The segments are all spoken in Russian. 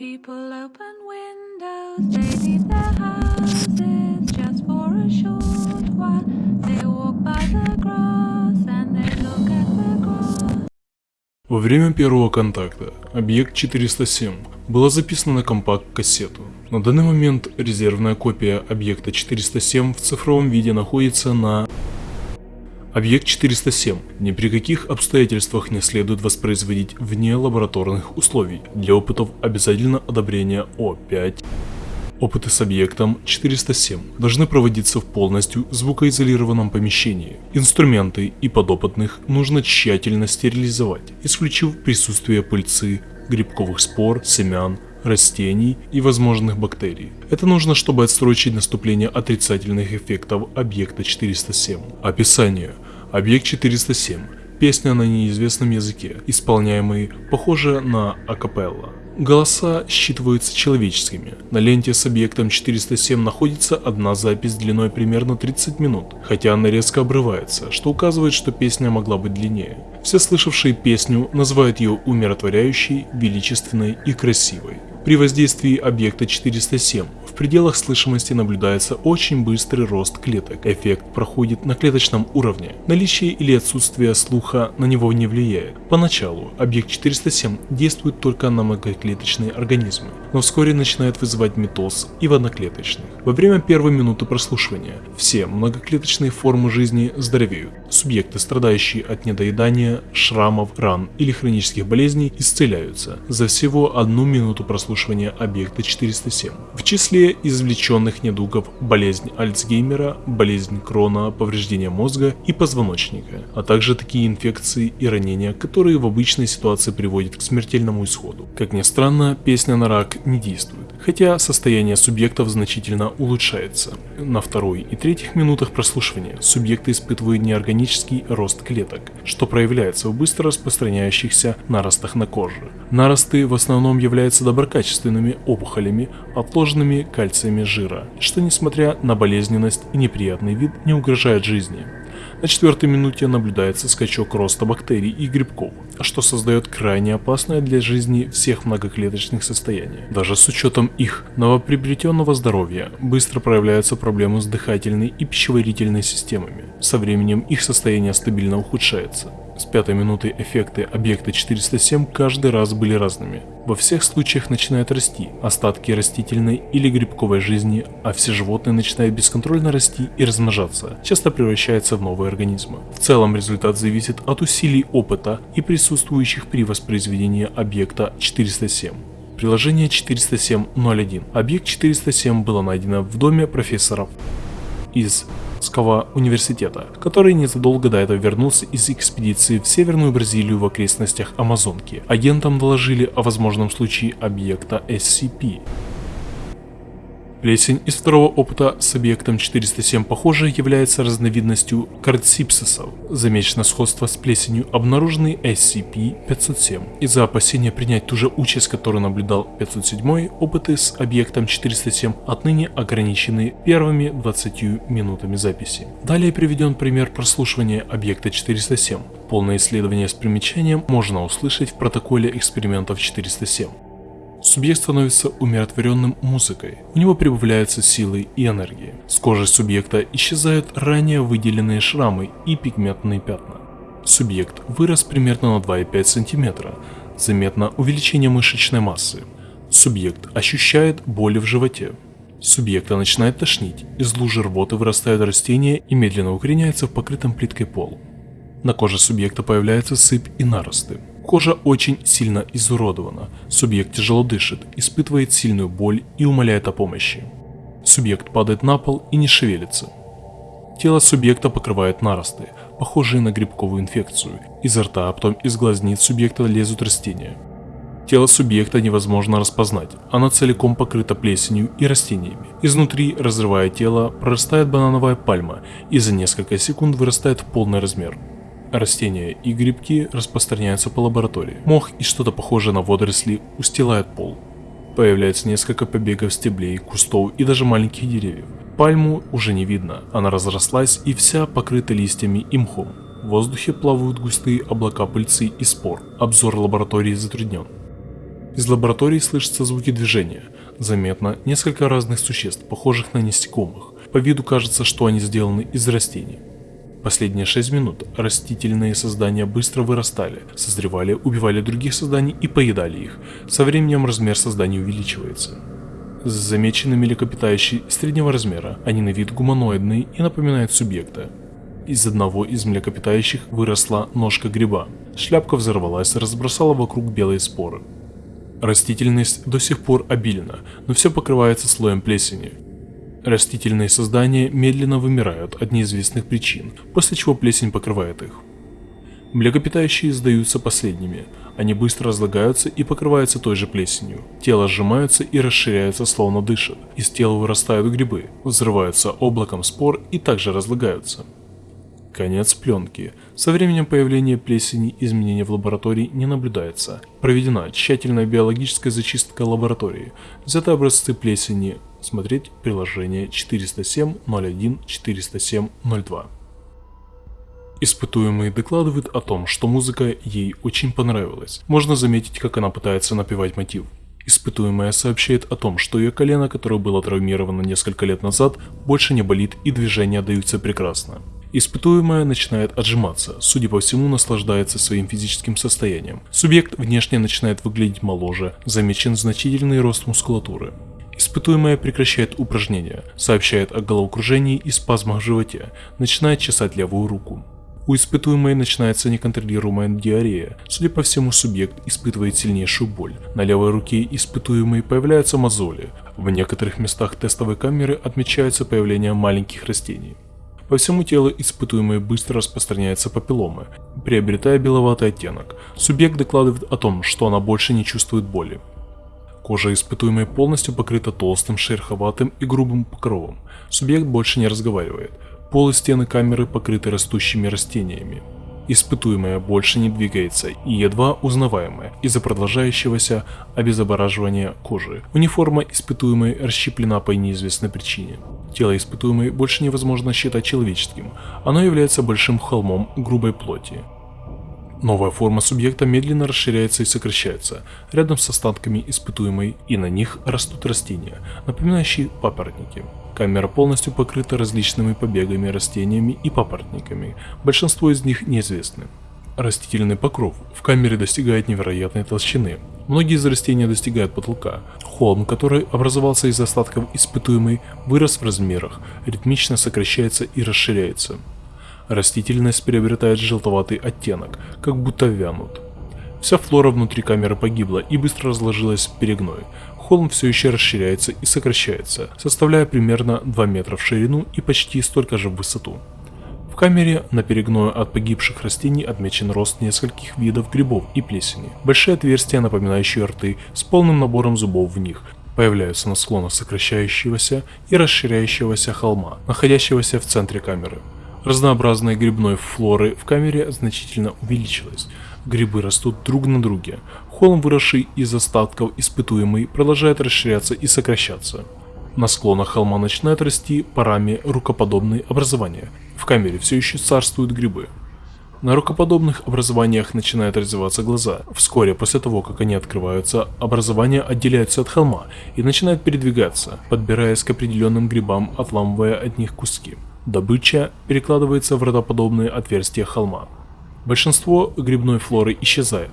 People open windows, they leave their houses just for a short while. They walk by the grass and they look at the grass. Во время первого контакта объект 407 была записана на компакт-кассету. На данный момент резервная копия объекта 407 в цифровом виде находится на Объект 407 ни при каких обстоятельствах не следует воспроизводить вне лабораторных условий. Для опытов обязательно одобрение О5. Опыты с объектом 407 должны проводиться в полностью звукоизолированном помещении. Инструменты и подопытных нужно тщательно стерилизовать, исключив присутствие пыльцы, грибковых спор, семян, растений и возможных бактерий. Это нужно, чтобы отсрочить наступление отрицательных эффектов объекта 407. Описание. Объект 407. Песня на неизвестном языке, исполняемый, похоже на акапелла. Голоса считываются человеческими. На ленте с объектом 407 находится одна запись длиной примерно 30 минут, хотя она резко обрывается, что указывает, что песня могла быть длиннее. Все слышавшие песню называют ее умиротворяющей, величественной и красивой. При воздействии объекта 407 в пределах слышимости наблюдается очень быстрый рост клеток. Эффект проходит на клеточном уровне. Наличие или отсутствие слуха на него не влияет. Поначалу объект 407 действует только на многоклеточные организмы, но вскоре начинает вызывать метоз и в одноклеточных. Во время первой минуты прослушивания все многоклеточные формы жизни здоровеют. Субъекты, страдающие от недоедания, шрамов, ран или хронических болезней, исцеляются за всего одну минуту прослушивания объекта 407. В числе извлеченных недугов болезнь Альцгеймера, болезнь Крона, повреждение мозга и позвоночника, а также такие инфекции и ранения, которые в обычной ситуации приводят к смертельному исходу. Как ни странно, песня на рак не действует, хотя состояние субъектов значительно улучшается. На второй и третьих минутах прослушивания субъекты испытывают неорганический рост клеток, что проявляется в быстро распространяющихся наростах на коже. Наросты в основном являются доброкачественными опухолями, отложенными кальциями жира, что несмотря на болезненность и неприятный вид не угрожает жизни. На четвертой минуте наблюдается скачок роста бактерий и грибков, что создает крайне опасное для жизни всех многоклеточных состояний. Даже с учетом их новоприобретенного здоровья быстро проявляются проблемы с дыхательной и пищеварительной системами. Со временем их состояние стабильно ухудшается. С пятой минуты эффекты объекта 407 каждый раз были разными. Во всех случаях начинают расти остатки растительной или грибковой жизни, а все животные начинают бесконтрольно расти и размножаться, часто превращаются в новые организмы. В целом результат зависит от усилий опыта и присутствующих при воспроизведении объекта 407. Приложение 407.01. Объект 407 было найдено в доме профессоров из Ского университета, который незадолго до этого вернулся из экспедиции в Северную Бразилию в окрестностях Амазонки. Агентам доложили о возможном случае объекта SCP. Плесень из второго опыта с объектом 407, похоже, является разновидностью кардсипсисов. Замечено сходство с плесенью, обнаруженной SCP-507. Из-за опасения принять ту же участь, которую наблюдал 507, опыты с объектом 407 отныне ограничены первыми 20 минутами записи. Далее приведен пример прослушивания объекта 407. Полное исследование с примечанием можно услышать в протоколе экспериментов 407. Субъект становится умиротворенным музыкой, у него прибавляются силы и энергии. С кожи субъекта исчезают ранее выделенные шрамы и пигментные пятна. Субъект вырос примерно на 2,5 см, заметно увеличение мышечной массы. Субъект ощущает боли в животе. Субъекта начинает тошнить, из лужи рвоты вырастают растения и медленно укореняются в покрытом плиткой пол. На коже субъекта появляется сыпь и наросты. Кожа очень сильно изуродована, субъект тяжело дышит, испытывает сильную боль и умоляет о помощи. Субъект падает на пол и не шевелится. Тело субъекта покрывает наросты, похожие на грибковую инфекцию. Изо рта, а потом из глазниц субъекта лезут растения. Тело субъекта невозможно распознать, оно целиком покрыто плесенью и растениями. Изнутри, разрывая тело, прорастает банановая пальма и за несколько секунд вырастает в полный размер. Растения и грибки распространяются по лаборатории. Мох и что-то похожее на водоросли устилает пол. Появляется несколько побегов стеблей, кустов и даже маленьких деревьев. Пальму уже не видно, она разрослась и вся покрыта листьями и мхом. В воздухе плавают густые облака пыльцы и спор. Обзор лаборатории затруднен. Из лаборатории слышатся звуки движения. Заметно несколько разных существ, похожих на насекомых. По виду кажется, что они сделаны из растений. Последние 6 минут растительные создания быстро вырастали, созревали, убивали других созданий и поедали их. Со временем размер созданий увеличивается. Замечены млекопитающие среднего размера, они на вид гуманоидные и напоминают субъекта. Из одного из млекопитающих выросла ножка гриба. Шляпка взорвалась, разбросала вокруг белые споры. Растительность до сих пор обильна, но все покрывается слоем плесени. Растительные создания медленно вымирают от неизвестных причин, после чего плесень покрывает их. Млекопитающие сдаются последними. Они быстро разлагаются и покрываются той же плесенью. Тело сжимается и расширяется, словно дышит. Из тела вырастают грибы, взрываются облаком спор и также разлагаются. Конец пленки. Со временем появления плесени изменения в лаборатории не наблюдается. Проведена тщательная биологическая зачистка лаборатории. Взяты образцы плесени. Смотреть приложение 407.01.407.02. Испытуемый докладывает о том, что музыка ей очень понравилась. Можно заметить, как она пытается напевать мотив. Испытуемая сообщает о том, что ее колено, которое было травмировано несколько лет назад, больше не болит и движения даются прекрасно. Испытуемая начинает отжиматься, судя по всему наслаждается своим физическим состоянием. Субъект внешне начинает выглядеть моложе, замечен значительный рост мускулатуры. Испытуемая прекращает упражнения, сообщает о головокружении и спазмах в животе, начинает чесать левую руку. У испытуемой начинается неконтролируемая диарея. Судя по всему, субъект испытывает сильнейшую боль. На левой руке испытуемой появляются мозоли. В некоторых местах тестовой камеры отмечается появление маленьких растений. По всему телу испытуемой быстро распространяются папилломы, приобретая беловатый оттенок. Субъект докладывает о том, что она больше не чувствует боли. Кожа испытуемой полностью покрыта толстым, шероховатым и грубым покровом. Субъект больше не разговаривает. Пол и стены камеры покрыты растущими растениями. Испытуемая больше не двигается и едва узнаваемая из-за продолжающегося обезображивания кожи. Униформа испытуемой расщеплена по неизвестной причине. Тело испытуемой больше невозможно считать человеческим, оно является большим холмом грубой плоти. Новая форма субъекта медленно расширяется и сокращается, рядом с остатками испытуемой, и на них растут растения, напоминающие папоротники. Камера полностью покрыта различными побегами, растениями и папоротниками, большинство из них неизвестны. Растительный покров в камере достигает невероятной толщины. Многие из растений достигают потолка. Холм, который образовался из остатков испытуемый, вырос в размерах, ритмично сокращается и расширяется. Растительность приобретает желтоватый оттенок, как будто вянут. Вся флора внутри камеры погибла и быстро разложилась в перегной. Холм все еще расширяется и сокращается, составляя примерно 2 метра в ширину и почти столько же в высоту. В камере на перегною от погибших растений отмечен рост нескольких видов грибов и плесени. Большие отверстия, напоминающие рты, с полным набором зубов в них, появляются на склонах сокращающегося и расширяющегося холма, находящегося в центре камеры. Разнообразной грибной флоры в камере значительно увеличилось. Грибы растут друг на друге. Холм, выросший из остатков испытуемый, продолжает расширяться и сокращаться. На склонах холма начинают расти парами рукоподобные образования. В камере все еще царствуют грибы. На рукоподобных образованиях начинают развиваться глаза. Вскоре после того, как они открываются, образования отделяются от холма и начинают передвигаться, подбираясь к определенным грибам, отламывая от них куски. Добыча перекладывается в родоподобные отверстия холма. Большинство грибной флоры исчезает,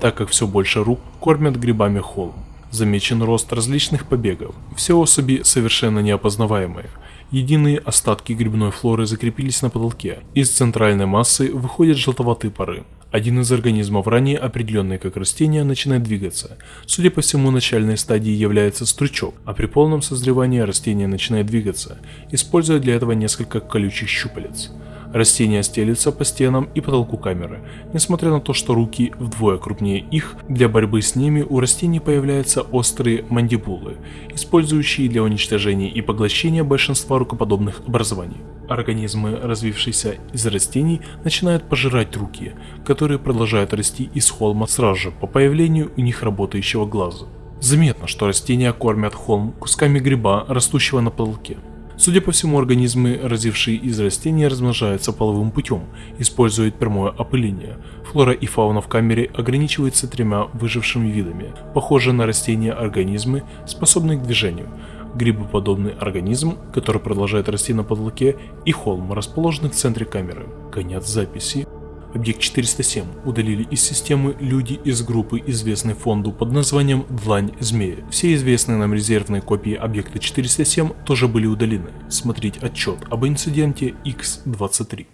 так как все больше рук кормят грибами холм. Замечен рост различных побегов. Все особи совершенно неопознаваемые. Единые остатки грибной флоры закрепились на потолке. Из центральной массы выходят желтоватые пары. Один из организмов, ранее определенный как растение, начинает двигаться. Судя по всему, начальной стадией является стручок, а при полном созревании растение начинает двигаться, используя для этого несколько колючих щупалец. Растения стелются по стенам и потолку камеры. Несмотря на то, что руки вдвое крупнее их, для борьбы с ними у растений появляются острые мандибулы, использующие для уничтожения и поглощения большинства рукоподобных образований. Организмы, развившиеся из растений, начинают пожирать руки, которые продолжают расти из холма сразу же по появлению у них работающего глаза. Заметно, что растения кормят холм кусками гриба, растущего на потолке. Судя по всему, организмы, разившие из растений, размножаются половым путем, используют прямое опыление. Флора и фауна в камере ограничиваются тремя выжившими видами, похожие на растения организмы, способные к движению, грибоподобный организм, который продолжает расти на потолке, и холм, расположенный в центре камеры. Конец записи. Объект 407 удалили из системы люди из группы, известной фонду под названием Длань Змея. Все известные нам резервные копии объекта 407 тоже были удалены. Смотреть отчет об инциденте X23.